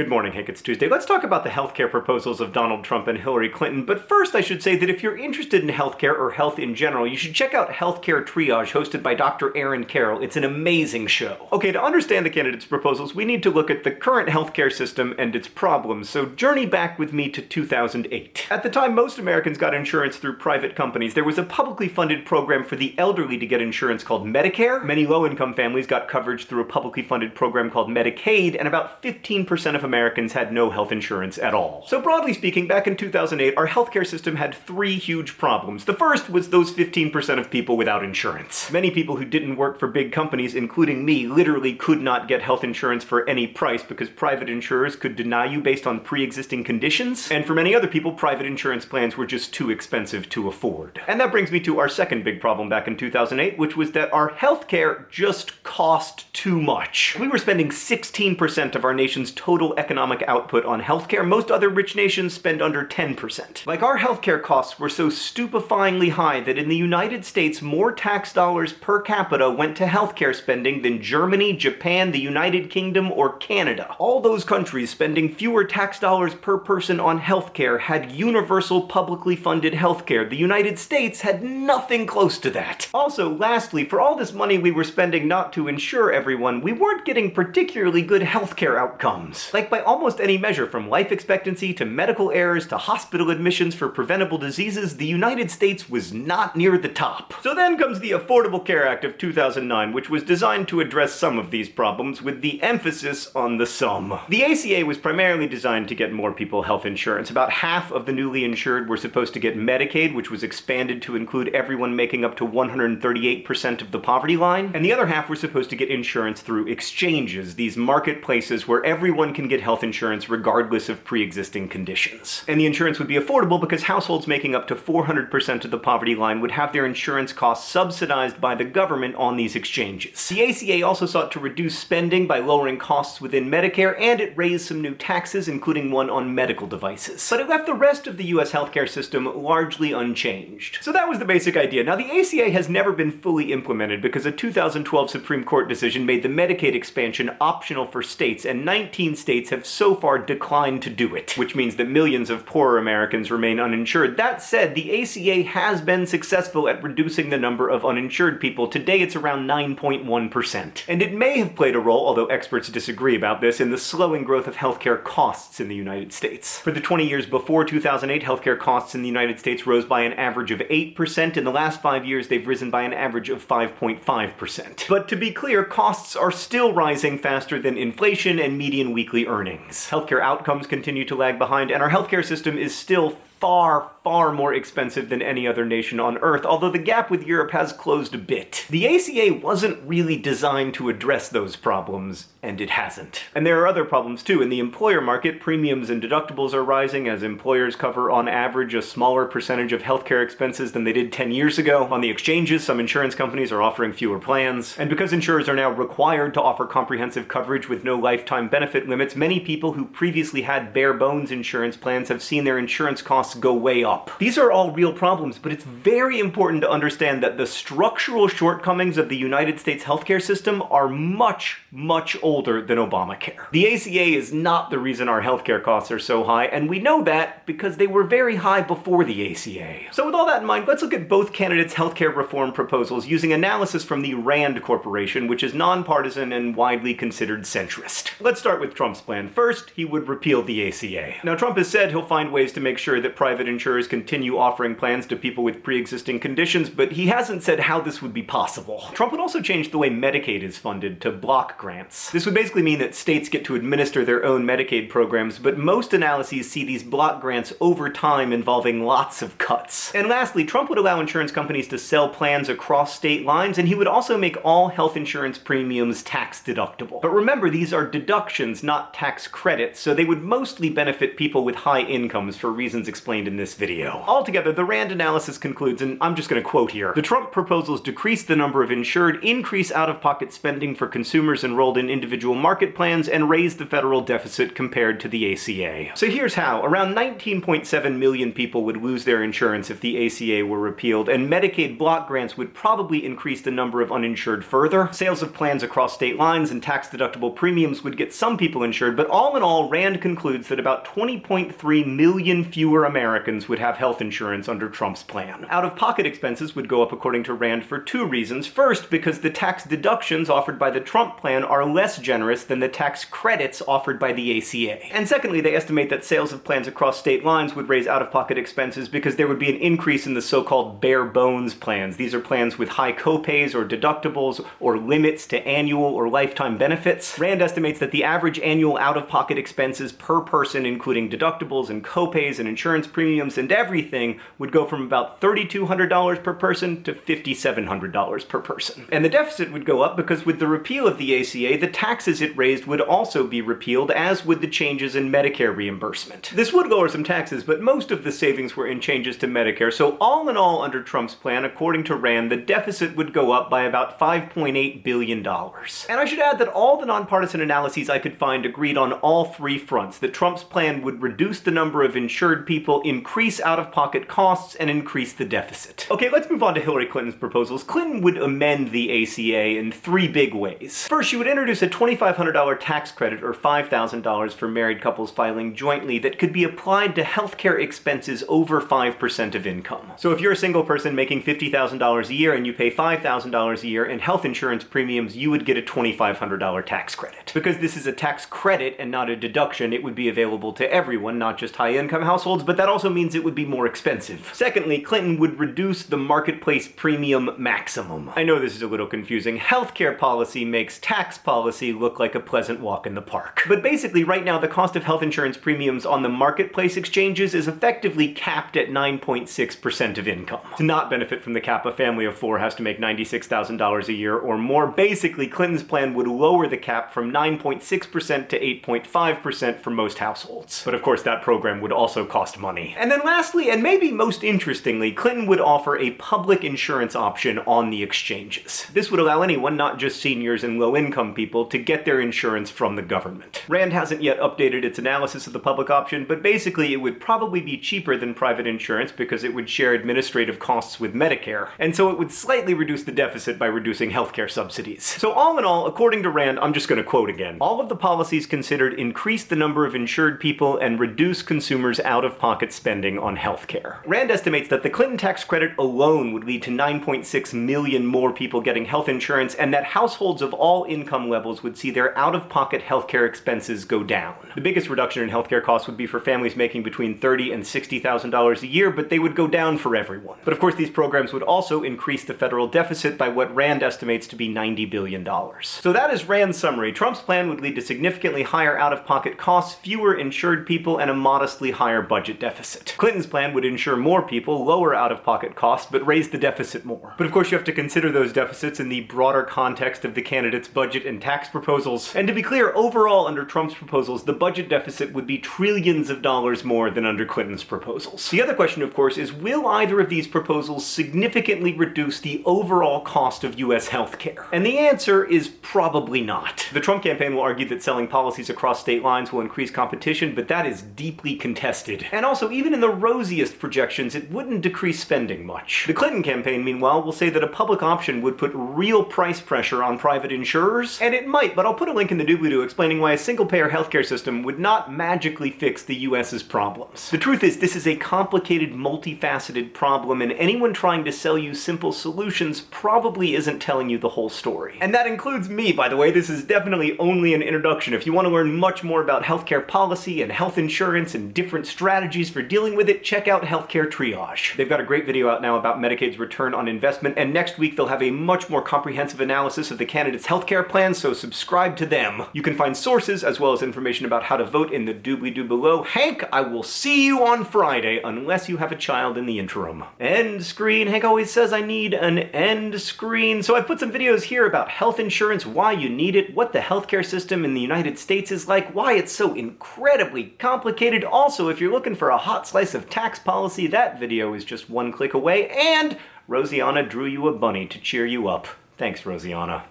Good morning, Hank. It's Tuesday. Let's talk about the healthcare proposals of Donald Trump and Hillary Clinton. But first, I should say that if you're interested in healthcare or health in general, you should check out Healthcare Triage, hosted by Dr. Aaron Carroll. It's an amazing show. Okay, to understand the candidates' proposals, we need to look at the current healthcare system and its problems. So journey back with me to 2008. At the time, most Americans got insurance through private companies. There was a publicly funded program for the elderly to get insurance called Medicare. Many low-income families got coverage through a publicly funded program called Medicaid, and about 15% of Americans had no health insurance at all. So broadly speaking, back in 2008, our healthcare system had three huge problems. The first was those 15% of people without insurance. Many people who didn't work for big companies, including me, literally could not get health insurance for any price because private insurers could deny you based on pre-existing conditions, and for many other people, private insurance plans were just too expensive to afford. And that brings me to our second big problem back in 2008, which was that our healthcare just cost too much. We were spending 16% of our nation's total economic output on healthcare, most other rich nations spend under 10%. Like our healthcare costs were so stupefyingly high that in the United States, more tax dollars per capita went to healthcare spending than Germany, Japan, the United Kingdom, or Canada. All those countries spending fewer tax dollars per person on healthcare had universal publicly funded healthcare. The United States had nothing close to that. Also, lastly, for all this money we were spending not to insure everyone, we weren't getting particularly good healthcare outcomes. Like by almost any measure from life expectancy to medical errors to hospital admissions for preventable diseases, the United States was not near the top. So then comes the Affordable Care Act of 2009, which was designed to address some of these problems with the emphasis on the sum. The ACA was primarily designed to get more people health insurance. About half of the newly insured were supposed to get Medicaid, which was expanded to include everyone making up to 138% of the poverty line, and the other half were supposed to get insurance through exchanges, these marketplaces where everyone can get health insurance regardless of pre-existing conditions. And the insurance would be affordable because households making up to 400% of the poverty line would have their insurance costs subsidized by the government on these exchanges. The ACA also sought to reduce spending by lowering costs within Medicare, and it raised some new taxes, including one on medical devices. But it left the rest of the US healthcare system largely unchanged. So that was the basic idea. Now the ACA has never been fully implemented because a 2012 Supreme Court decision made the Medicaid expansion optional for states, and 19 states have so far declined to do it, which means that millions of poorer Americans remain uninsured. That said, the ACA has been successful at reducing the number of uninsured people. Today it's around 9.1%. And it may have played a role, although experts disagree about this, in the slowing growth of healthcare costs in the United States. For the 20 years before 2008, healthcare costs in the United States rose by an average of 8%. In the last five years, they've risen by an average of 5.5%. But to be clear, costs are still rising faster than inflation and median weekly earnings. Healthcare outcomes continue to lag behind, and our healthcare system is still far, far more expensive than any other nation on Earth, although the gap with Europe has closed a bit. The ACA wasn't really designed to address those problems, and it hasn't. And there are other problems too. In the employer market, premiums and deductibles are rising as employers cover on average a smaller percentage of healthcare expenses than they did 10 years ago. On the exchanges, some insurance companies are offering fewer plans. And because insurers are now required to offer comprehensive coverage with no lifetime benefit limits, many people who previously had bare bones insurance plans have seen their insurance costs costs go way up. These are all real problems, but it's very important to understand that the structural shortcomings of the United States healthcare system are much, much older than Obamacare. The ACA is not the reason our healthcare costs are so high, and we know that because they were very high before the ACA. So with all that in mind, let's look at both candidates' healthcare reform proposals using analysis from the RAND Corporation, which is nonpartisan and widely considered centrist. Let's start with Trump's plan. First, he would repeal the ACA. Now, Trump has said he'll find ways to make sure that private insurers continue offering plans to people with pre-existing conditions, but he hasn't said how this would be possible. Trump would also change the way Medicaid is funded to block grants. This would basically mean that states get to administer their own Medicaid programs, but most analyses see these block grants over time involving lots of cuts. And lastly, Trump would allow insurance companies to sell plans across state lines, and he would also make all health insurance premiums tax deductible. But remember, these are deductions, not tax credits, so they would mostly benefit people with high incomes for reasons explained explained in this video. Altogether, the RAND analysis concludes, and I'm just gonna quote here, the Trump proposals decrease the number of insured, increase out-of-pocket spending for consumers enrolled in individual market plans, and raise the federal deficit compared to the ACA. So here's how. Around 19.7 million people would lose their insurance if the ACA were repealed, and Medicaid block grants would probably increase the number of uninsured further. Sales of plans across state lines and tax-deductible premiums would get some people insured, but all in all, RAND concludes that about 20.3 million fewer Americans would have health insurance under Trump's plan. Out-of-pocket expenses would go up according to RAND for two reasons. First, because the tax deductions offered by the Trump plan are less generous than the tax credits offered by the ACA. And secondly, they estimate that sales of plans across state lines would raise out-of-pocket expenses because there would be an increase in the so-called bare bones plans. These are plans with high copays or deductibles or limits to annual or lifetime benefits. RAND estimates that the average annual out-of-pocket expenses per person, including deductibles and copays and insurance premiums and everything, would go from about $3,200 per person to $5,700 per person. And the deficit would go up because with the repeal of the ACA, the taxes it raised would also be repealed, as would the changes in Medicare reimbursement. This would lower some taxes, but most of the savings were in changes to Medicare, so all in all, under Trump's plan, according to RAND, the deficit would go up by about $5.8 billion. And I should add that all the nonpartisan analyses I could find agreed on all three fronts, that Trump's plan would reduce the number of insured people, increase out-of-pocket costs, and increase the deficit. Okay, let's move on to Hillary Clinton's proposals. Clinton would amend the ACA in three big ways. First, she would introduce a $2,500 tax credit, or $5,000 for married couples filing jointly, that could be applied to healthcare expenses over 5% of income. So if you're a single person making $50,000 a year and you pay $5,000 a year in health insurance premiums, you would get a $2,500 tax credit. Because this is a tax credit and not a deduction, it would be available to everyone, not just high-income households, but that also means it would be more expensive. Secondly, Clinton would reduce the marketplace premium maximum. I know this is a little confusing. Healthcare policy makes tax policy look like a pleasant walk in the park. But basically, right now, the cost of health insurance premiums on the marketplace exchanges is effectively capped at 9.6% of income. To not benefit from the cap, a family of four has to make $96,000 a year or more. Basically, Clinton's plan would lower the cap from 9.6% to 8.5% for most households. But of course, that program would also cost money. And then lastly, and maybe most interestingly, Clinton would offer a public insurance option on the exchanges. This would allow anyone, not just seniors and low-income people, to get their insurance from the government. RAND hasn't yet updated its analysis of the public option, but basically it would probably be cheaper than private insurance because it would share administrative costs with Medicare, and so it would slightly reduce the deficit by reducing healthcare subsidies. So all in all, according to RAND, I'm just gonna quote again, all of the policies considered increase the number of insured people and reduce consumers' out-of-pocket spending on healthcare. RAND estimates that the Clinton tax credit alone would lead to 9.6 million more people getting health insurance, and that households of all income levels would see their out-of-pocket healthcare expenses go down. The biggest reduction in healthcare costs would be for families making between $30 and $60,000 a year, but they would go down for everyone. But of course, these programs would also increase the federal deficit by what RAND estimates to be $90 billion. So that is RAND's summary. Trump's plan would lead to significantly higher out-of-pocket costs, fewer insured people, and a modestly higher budget deficit. Clinton's plan would insure more people, lower out-of-pocket costs, but raise the deficit more. But of course, you have to consider those deficits in the broader context of the candidate's budget and tax proposals. And to be clear, overall, under Trump's proposals, the budget deficit would be trillions of dollars more than under Clinton's proposals. The other question, of course, is will either of these proposals significantly reduce the overall cost of US healthcare? And the answer is probably not. The Trump campaign will argue that selling policies across state lines will increase competition, but that is deeply contested. And also, even in the rosiest projections, it wouldn't decrease spending much. The Clinton campaign, meanwhile, will say that a public option would put real price pressure on private insurers, and it might, but I'll put a link in the doobly-doo explaining why a single-payer healthcare system would not magically fix the US's problems. The truth is, this is a complicated, multifaceted problem, and anyone trying to sell you simple solutions probably isn't telling you the whole story. And that includes me, by the way. This is definitely only an introduction. If you want to learn much more about healthcare policy and health insurance and different strategies for dealing with it, check out Healthcare Triage. They've got a great video out now about Medicaid's return on investment, and next week they'll have a much more comprehensive analysis of the candidates' healthcare plans, so subscribe to them. You can find sources as well as information about how to vote in the doobly-doo below. Hank, I will see you on Friday, unless you have a child in the interim. End screen. Hank always says I need an end screen, so I've put some videos here about health insurance, why you need it, what the healthcare system in the United States is like, why it's so incredibly complicated. Also, if you're looking a hot slice of tax policy, that video is just one click away, and Rosianna drew you a bunny to cheer you up. Thanks, Rosianna.